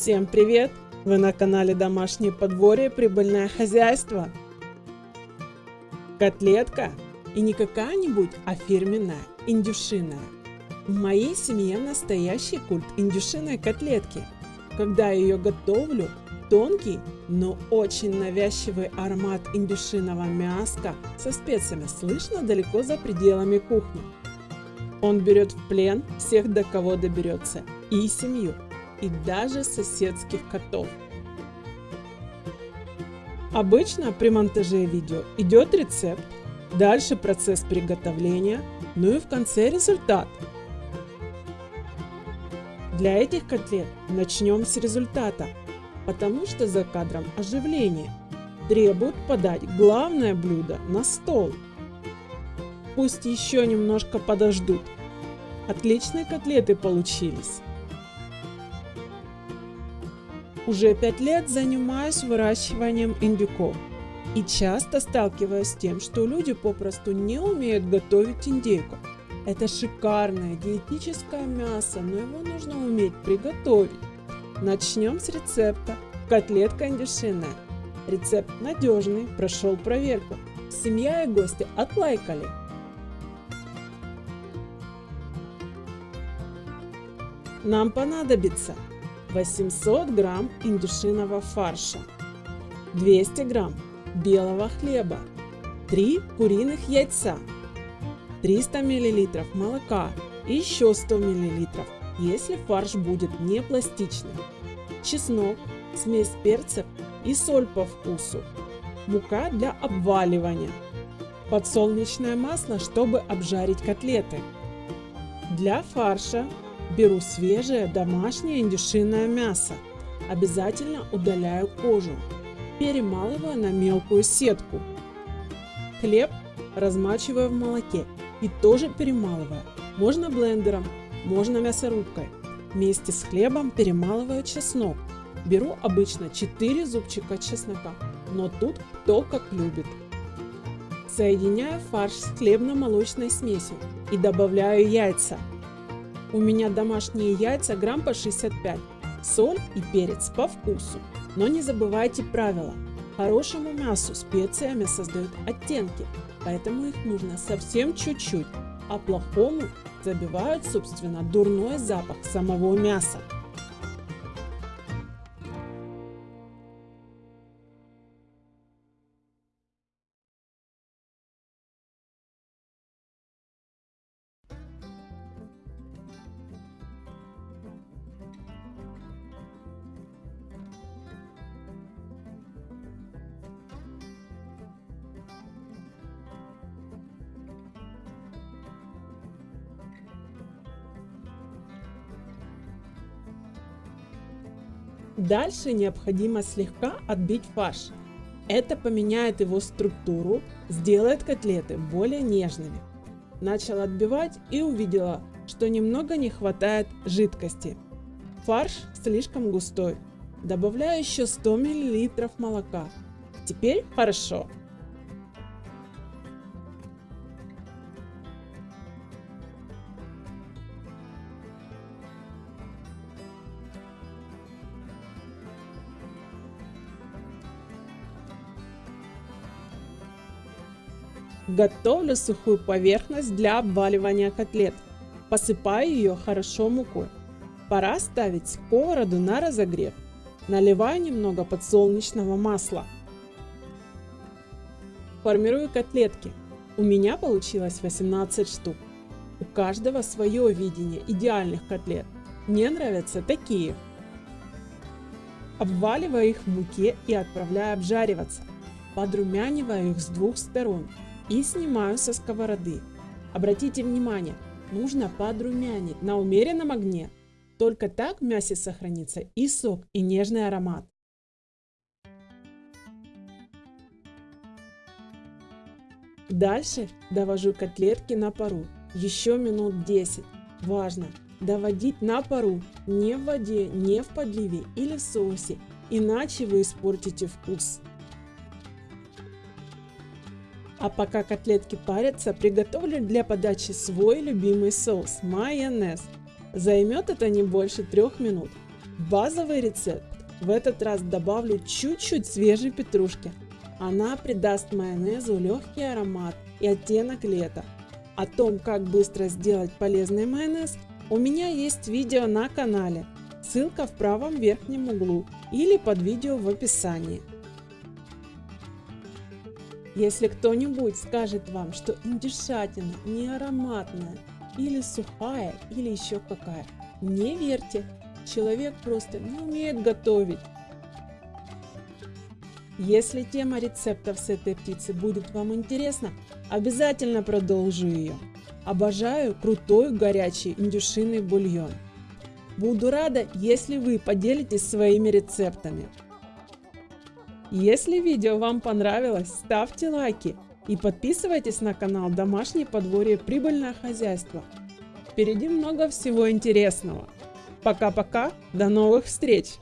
Всем привет! Вы на канале Домашнее подворье Прибыльное хозяйство. Котлетка и не какая-нибудь, а фирменная, индюшиная. В моей семье настоящий культ индюшиной котлетки. Когда я ее готовлю, тонкий, но очень навязчивый аромат индюшиного мяска со специями слышно далеко за пределами кухни. Он берет в плен всех, до кого доберется, и семью, и даже соседских котов. Обычно при монтаже видео идет рецепт, дальше процесс приготовления, ну и в конце результат. Для этих котлет начнем с результата, потому что за кадром оживление требует подать главное блюдо на стол. Пусть еще немножко подождут. Отличные котлеты получились. Уже пять лет занимаюсь выращиванием индюков и часто сталкиваюсь с тем, что люди попросту не умеют готовить индейку. Это шикарное диетическое мясо, но его нужно уметь приготовить. Начнем с рецепта. Котлетка индюшиная. Рецепт надежный, прошел проверку. Семья и гости отлайкали. Нам понадобится 800 грамм индюшиного фарша, 200 грамм белого хлеба, 3 куриных яйца, 300 мл молока и еще 100 мл, если фарш будет не пластичный, чеснок, смесь перцев и соль по вкусу, мука для обваливания, подсолнечное масло, чтобы обжарить котлеты. Для фарша Беру свежее домашнее индюшиное мясо. Обязательно удаляю кожу. Перемалываю на мелкую сетку. Хлеб размачиваю в молоке и тоже перемалываю. Можно блендером, можно мясорубкой. Вместе с хлебом перемалываю чеснок. Беру обычно 4 зубчика чеснока, но тут кто как любит. Соединяю фарш с хлебно-молочной смесью и добавляю яйца. У меня домашние яйца грамм по 65, соль и перец по вкусу. Но не забывайте правила. Хорошему мясу специями создают оттенки, поэтому их нужно совсем чуть-чуть, а плохому забивают, собственно, дурной запах самого мяса. Дальше необходимо слегка отбить фарш. Это поменяет его структуру, сделает котлеты более нежными. Начала отбивать и увидела, что немного не хватает жидкости. Фарш слишком густой. Добавляю еще 100 мл молока. Теперь хорошо. Готовлю сухую поверхность для обваливания котлет. Посыпаю ее хорошо мукой. Пора ставить сковороду на разогрев. Наливаю немного подсолнечного масла. Формирую котлетки. У меня получилось 18 штук. У каждого свое видение идеальных котлет. Мне нравятся такие. Обваливаю их в муке и отправляю обжариваться. Подрумяниваю их с двух сторон и снимаю со сковороды. Обратите внимание, нужно подрумянить на умеренном огне. Только так в мясе сохранится и сок, и нежный аромат. Дальше довожу котлетки на пару еще минут 10. Важно доводить на пару, не в воде, не в подливе или в соусе, иначе вы испортите вкус. А пока котлетки парятся, приготовлю для подачи свой любимый соус – майонез. Займет это не больше трех минут. базовый рецепт. В этот раз добавлю чуть-чуть свежей петрушки. Она придаст майонезу легкий аромат и оттенок лета. О том, как быстро сделать полезный майонез, у меня есть видео на канале. Ссылка в правом верхнем углу или под видео в описании. Если кто-нибудь скажет вам, что индюшатина не ароматная, или сухая, или еще какая, не верьте, человек просто не умеет готовить. Если тема рецептов с этой птицы будет вам интересна, обязательно продолжу ее. Обожаю крутой горячий индюшиный бульон. Буду рада, если вы поделитесь своими рецептами. Если видео вам понравилось, ставьте лайки и подписывайтесь на канал Домашнее подворье Прибыльное хозяйство. Впереди много всего интересного. Пока-пока, до новых встреч!